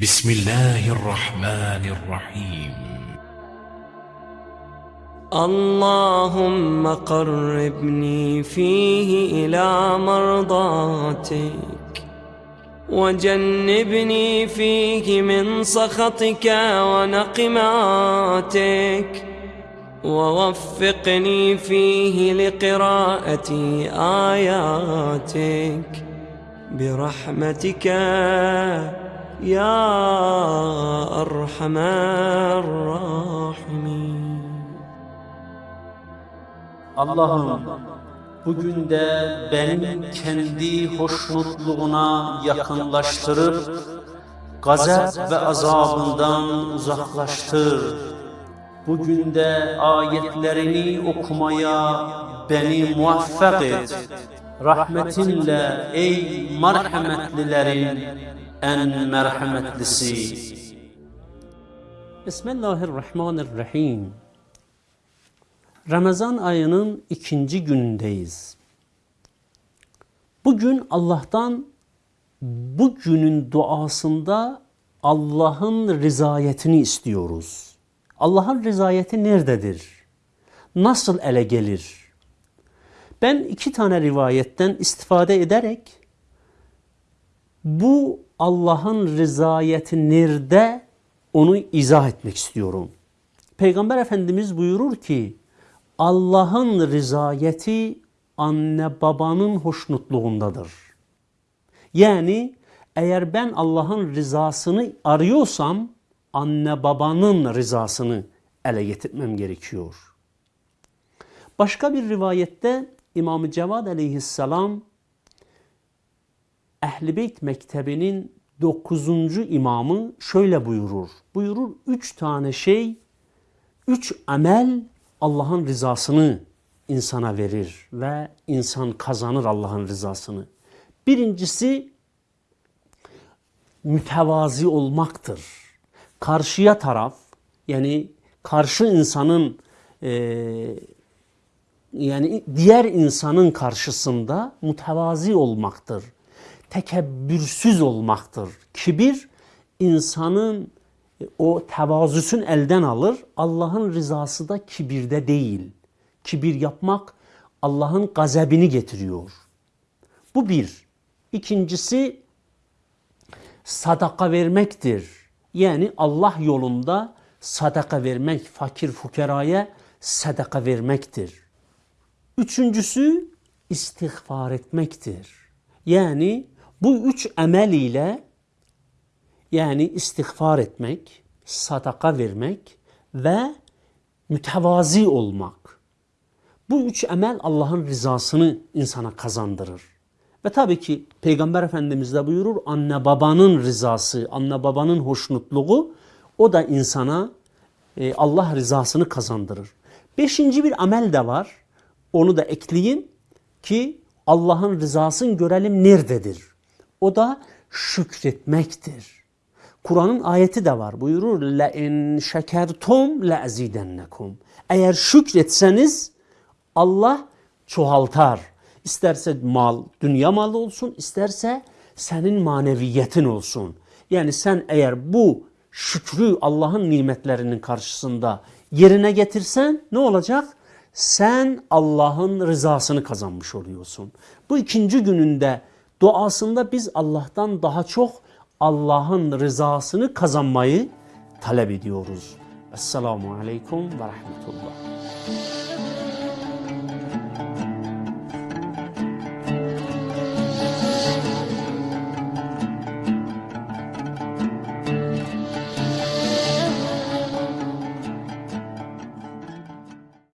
بسم الله الرحمن الرحيم. اللهم قربني فيه إلى مرضاتك وجنبني فيه من سخطك ونقماتك ووفقني فيه لقراءة آياتك برحمتك. يا أرحم الراحمين Allah'ım bugün de benim kendi hoşnutluğuna yakınlaştırıp gazap ve azabından uzaklaştır. Bugün de ayetlerini okumaya beni muvaffak et. Rahmetinle ey merhametlilerin en merhametlisi. Bismillahirrahmanirrahim. Ramazan ayının ikinci günündeyiz. Bugün Allah'tan bu günün duasında Allah'ın rızayetini istiyoruz. Allah'ın rızayeti nerededir? Nasıl ele gelir? Ben iki tane rivayetten istifade ederek bu Allah'ın rızayeti nerede onu izah etmek istiyorum. Peygamber Efendimiz buyurur ki Allah'ın rızayeti anne babanın hoşnutluğundadır. Yani eğer ben Allah'ın rızasını arıyorsam anne babanın rızasını ele getirmem gerekiyor. Başka bir rivayette İmam-ı Cevad aleyhisselam Ehl-i Beyt Mektebi'nin dokuzuncu imamı şöyle buyurur. Buyurur üç tane şey, üç amel Allah'ın rızasını insana verir ve insan kazanır Allah'ın rızasını. Birincisi mütevazi olmaktır. Karşıya taraf yani karşı insanın e, yani diğer insanın karşısında mütevazi olmaktır. Tekebbürsüz olmaktır. Kibir insanın o tevazüsün elden alır. Allah'ın rızası da kibirde değil. Kibir yapmak Allah'ın gazebini getiriyor. Bu bir. İkincisi sadaka vermektir. Yani Allah yolunda sadaka vermek, fakir fukeraya sadaka vermektir. Üçüncüsü istiğfar etmektir. Yani bu üç emel ile yani istiğfar etmek, sadaka vermek ve mütevazi olmak. Bu üç emel Allah'ın rızasını insana kazandırır. Ve tabii ki Peygamber Efendimiz de buyurur anne babanın rızası, anne babanın hoşnutluğu o da insana e, Allah rızasını kazandırır. Beşinci bir amel de var. Onu da ekleyeyim ki Allah'ın rızasını görelim nerededir. O da şükretmektir. Kur'an'ın ayeti de var. Buyurur la in şekertum la azidennekum. Eğer şükretseniz Allah çoğaltar. İsterse mal, dünya malı olsun, isterse senin maneviyetin olsun. Yani sen eğer bu şükrü Allah'ın nimetlerinin karşısında yerine getirsen ne olacak? Sen Allah'ın rızasını kazanmış oluyorsun. Bu ikinci gününde duasında biz Allah'tan daha çok Allah'ın rızasını kazanmayı talep ediyoruz. Esselamu Aleyküm ve Rahmetullah.